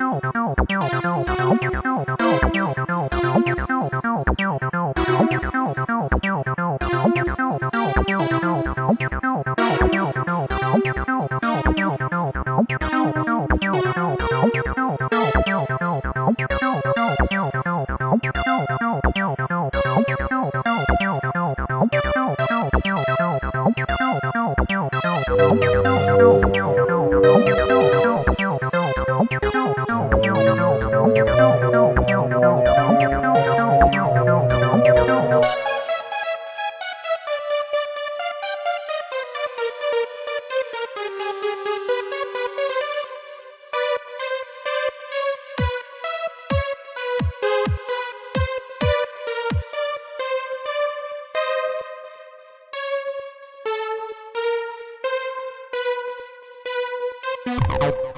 No, no, no. Thank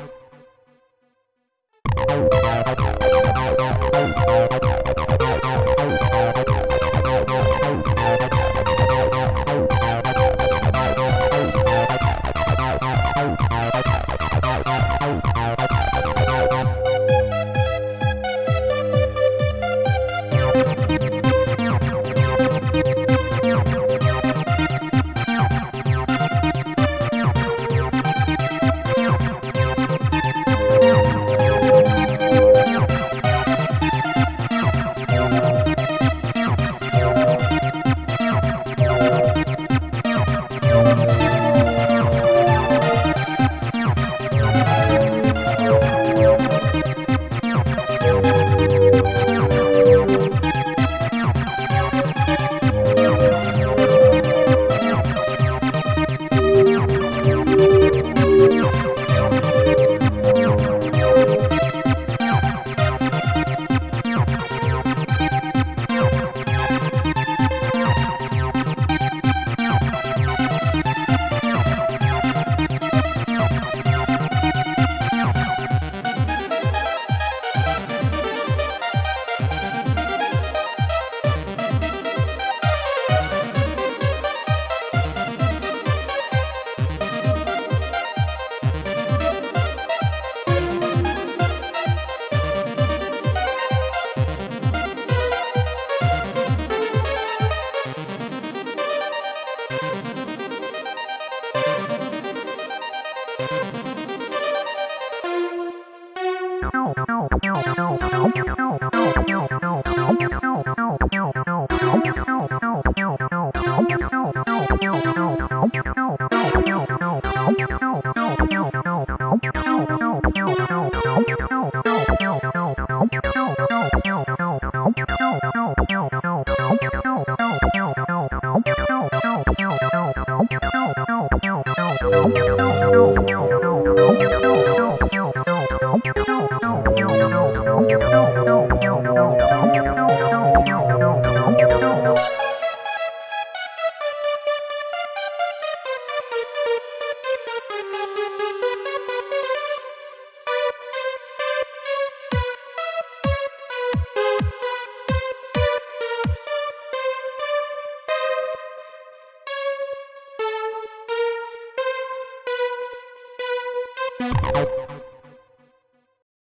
no, no, no.